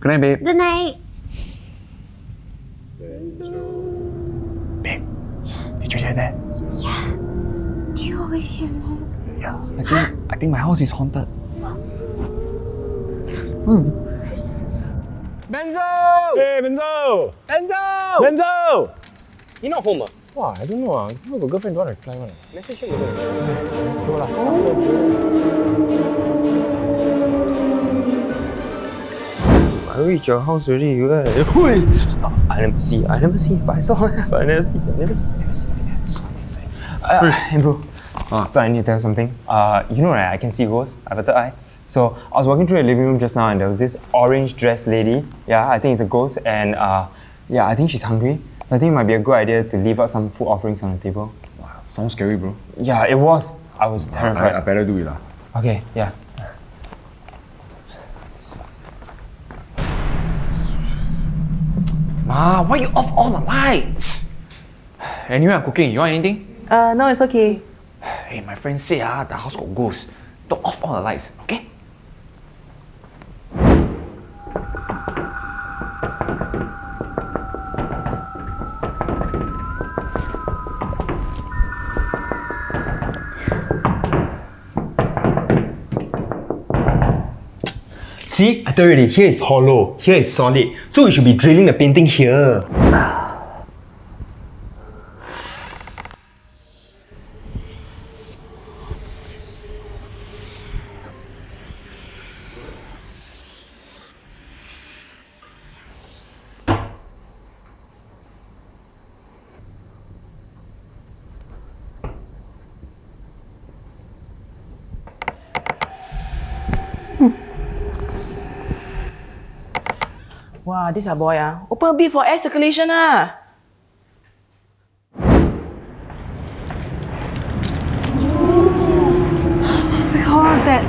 Good night, babe. Good night. Babe, did you hear that? Yeah. Do you always hear that? Yeah. I think I think my house is haunted. Benzo! Hey, Benzo! Benzo! Benzo! You not home ah? Wow, I don't know. ah. You have a girlfriend, don't want to climb one. Message him again. Let's go lah. I reached your house already. You uh! I never see. I never see. But I saw. but I never see. I never see. Never see. Never see. Uh, hey bro. So I need to tell you something. Uh, you know right? I can see ghosts. I have a third eye. So I was walking through the living room just now, and there was this orange dressed lady. Yeah, I think it's a ghost, and uh, yeah, I think she's hungry. So I think it might be a good idea to leave out some food offerings on the table. Wow, sounds scary, bro. Yeah, it was. I was terrified. I, I better do it lah. Okay, yeah. Ma, why you off all the lights? Anyway, I'm cooking. You want anything? Uh, no, it's okay. Hey, my friend say ah, the house got ghosts. Don't off all the lights, okay? See, I told you already, here is hollow, here is solid. So we should be drilling the painting here. Wow, this a boy ah. Open a bit for air circulation ah. Oh, what's that?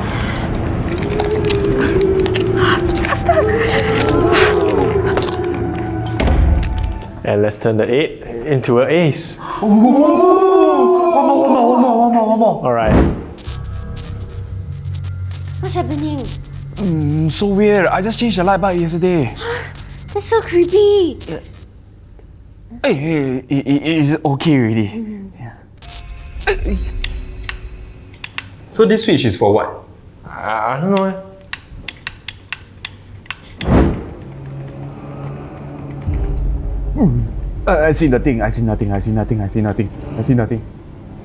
And let's turn the 8 into an ace. One more, one more, one more, one more, one more. Alright. What's happening? Mm, so weird. I just changed the light bulb yesterday. That's so creepy. Hey, hey, i- i- is it okay already? So this switch is for what? I, I don't know. eh. Uh, I see nothing. I see nothing. I see nothing. I see nothing. I see nothing.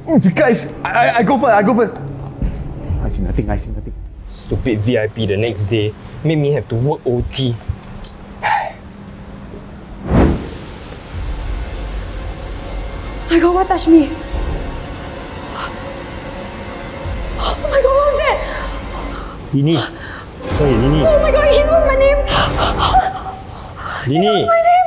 Mm, guys, I, I, I go first. I go first. I see nothing. I see nothing. Stupid VIP the next day made me have to work OT. My god, what touched me? Oh my god, what was that? Lini. Hey, Lini. Oh my god, he knows my name! Lini. My name!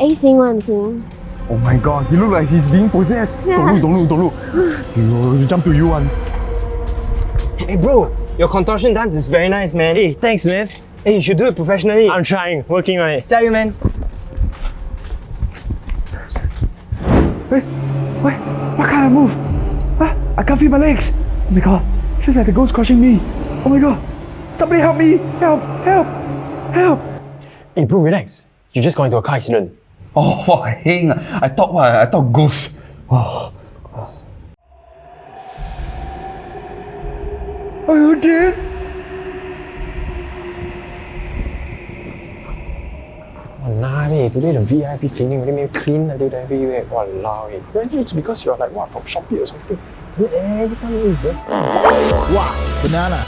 Are you seeing what I'm seeing? Oh my god, he look like he's being possessed. Don't look, don't look, don't look. You, you jump to you one. Hey bro, your contortion dance is very nice, man. Hey, thanks, man. Hey, you should do it professionally. I'm trying, working on it. 加油 man. Wait, wait, why can't I move? Ah, I can't feel my legs. Oh my god, feels like the ghost crushing me. Oh my god, somebody help me! Help, help, help! Hey, bro, relax. You just got into a car accident. Oh, hang. I thought what? I thought ghost. Oh. Are you okay? Eh, today the VIP cleaning really made me clean until everywhere. Walao, eh. It's because you're like, what, from Shopee or something. You every time you Wow, banana.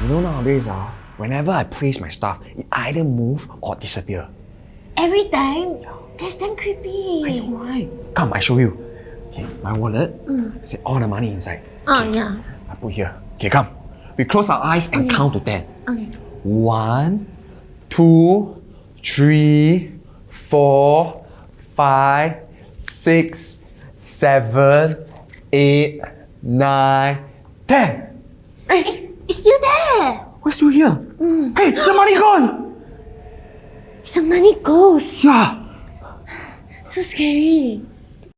You know nowadays, ah, whenever I place my stuff, it either move or disappear. Every time? That's damn creepy. Why? Come, I show you. Okay, my wallet. Mm. See all the money inside. Oh, yeah. I put here. Okay, come. We close our eyes and count to ten. Okay. One, two, three, four, five, six, seven, eight, nine, ten. Hey, It's still there. We're still here. Mm. Hey, the money gone. The money ghost. Yeah. So scary.